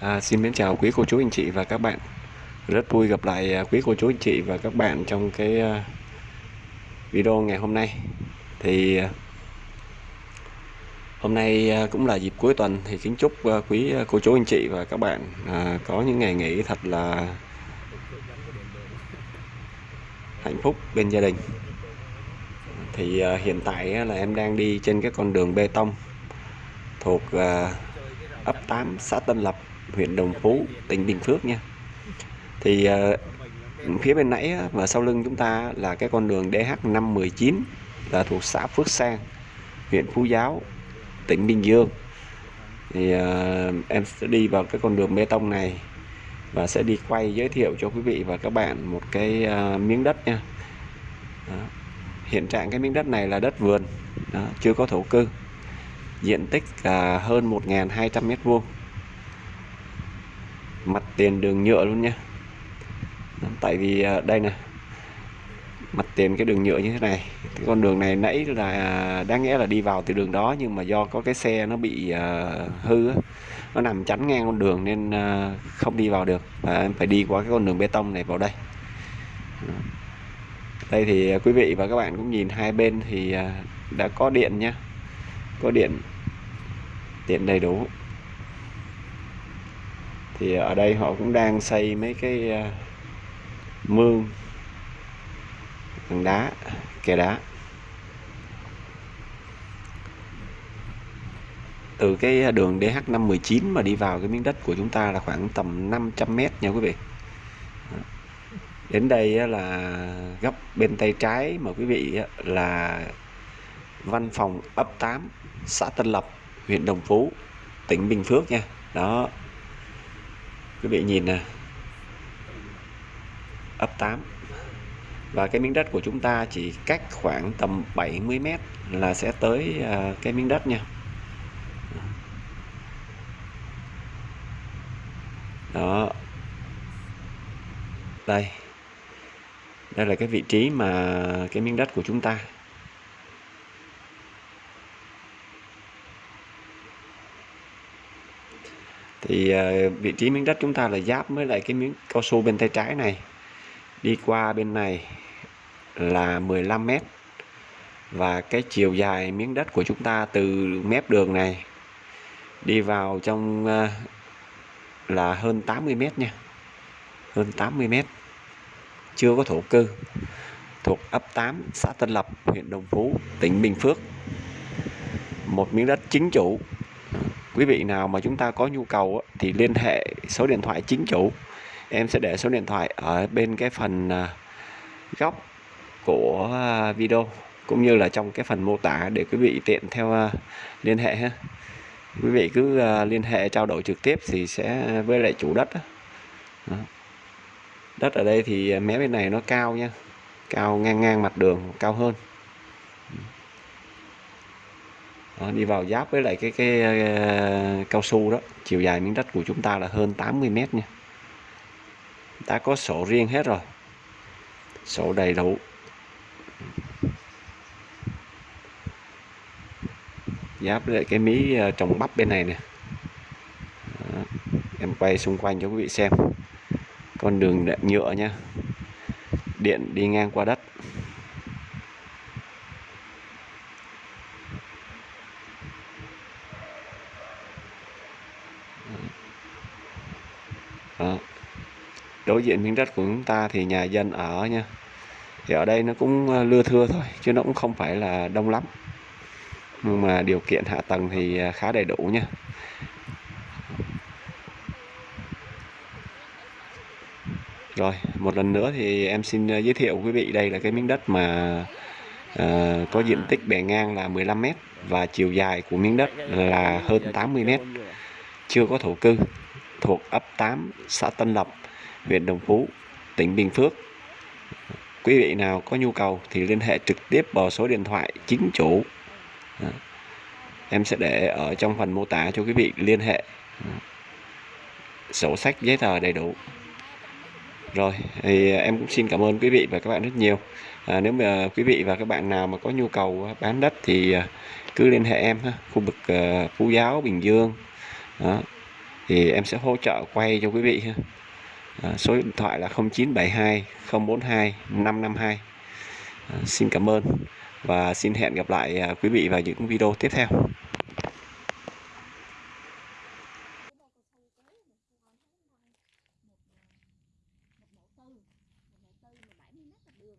À, xin mến chào quý cô chú anh chị và các bạn. Rất vui gặp lại à, quý cô chú anh chị và các bạn trong cái à, video ngày hôm nay. Thì à, hôm nay cũng là dịp cuối tuần thì kính chúc quý cô chú anh chị và các bạn có những ngày nghỉ thật là hạnh phúc bên gia đình. Thì hiện tại là em đang đi trên cái con đường bê tông thuộc ấp 8 xã Tân Lập huyện Đồng Phú tỉnh Bình Phước nha. Thì uh, phía bên nãy và sau lưng chúng ta là cái con đường DH519 là thuộc xã Phước Sang huyện Phú Giáo tỉnh Bình Dương. Thì uh, em sẽ đi vào cái con đường bê tông này và sẽ đi quay giới thiệu cho quý vị và các bạn một cái uh, miếng đất nha. Đó. hiện trạng cái miếng đất này là đất vườn Đó, chưa có thổ cư. Diện tích là hơn 1.200 mét vuông mặt tiền đường nhựa luôn nha tại vì à, đây nè. Mặt tiền cái đường nhựa như thế này. Cái con đường này nãy là à, đáng nghĩa là đi vào từ đường đó nhưng mà do có cái xe nó bị uh, hư á, nó nằm chắn ngang con đường nên uh, không đi vào được. Và em phải đi qua cái con đường bê tông này vào đây. Đây thì quý vị và các bạn cũng nhìn hai bên thì uh, đã có điện nhá. Có điện. Điện đầy đủ thì ở đây họ cũng đang xây mấy cái ờ, mương bằng đá, kè đá. Từ cái đường DH519 mà đi vào cái miếng đất của chúng ta là khoảng tầm 500 mét nha quý vị. Đến đây là góc bên tay trái mà quý vị là văn phòng ấp 8 xã Tân Lập, huyện Đồng Phú, tỉnh Bình Phước nha. Đó quý vị nhìn nè. Ấp 8 và cái miếng đất của chúng ta chỉ cách khoảng tầm 70 mét là sẽ tới à, cái miếng đất nha. Đó. Đây. Đây là cái vị trí mà cái miếng đất của chúng ta. Thì ờ, vị trí miếng đất chúng ta là giáp với lại cái miếng cao su bên tay trái này. Đi qua bên này là 15 mét. Và cái chiều dài miếng đất của chúng ta từ mép đường này đi vào trong ờ, là hơn 80 mét nha. Hơn 80 mét. Chưa có thổ cư. Thuộc ấp 8 xã Tân Lập, huyện Đồng Phú, tỉnh Bình Phước. Một miếng đất chính chủ quý vị nào mà chúng ta có nhu cầu thì liên hệ số điện thoại chính chủ. Em sẽ để số điện thoại ở bên cái phần à, góc của à, video cũng như là trong cái phần mô tả để quý vị tiện theo à, liên hệ ha. Quý vị cứ liên hệ trao đổi trực tiếp thì sẽ với lại chủ đất đất ở đây thì mé bên này nó cao nha, cao ngang ngang mặt đường, cao hơn đó, đi vào giáp với lại cái cái uh, cao su đó. Chiều dài miếng đất của chúng ta là hơn 80 mét nha. Đã có sổ riêng hết rồi. Sổ đầy đủ. Giáp với lại cái mí uh, trồng bắp bên này nè. Đó. em quay xung quanh cho quý vị xem. Con đường nhựa nha. Điện đi ngang qua đất. Đó. đối diện miếng đất của chúng ta thì nhà dân ở nha. Thì ở đây nó cũng ờ, lưa thưa thôi chứ nó cũng không phải là đông lắm. Nhưng mà điều kiện hạ tầng thì ờ, khá đầy đủ nha. Rồi một lần nữa thì em xin ờ, giới thiệu quý vị đây là cái miếng đất mà uh, có diện tích bề ngang là 15 m và chiều dài của miếng đất là hơn 80 m chưa có thổ cư thuộc ấp 8 xã Tân Lập, huyện Đồng Phú, tỉnh Bình Phước. Quý vị nào có nhu cầu thì liên hệ trực tiếp vào số điện thoại chính chủ. Em sẽ để ở trong phần mô tả cho quý vị liên hệ. Sổ sách giấy tờ đầy đủ. Rồi, thì à, em cũng xin cảm ơn quý vị và các bạn rất nhiều. À, nếu mà quý vị và các bạn nào mà có nhu cầu bán đất thì à, cứ liên hệ em ha, khu vực à, Phú Giáo, Bình Dương. Đó thì em sẽ hỗ trợ quay cho quý vị ha. À, số điện thoại là 0972 042 552 à, xin cảm ơn và xin hẹn gặp lại à, quý vị vào những video tiếp theo. một mẫu tư một mẫu tư mà 70 mét đường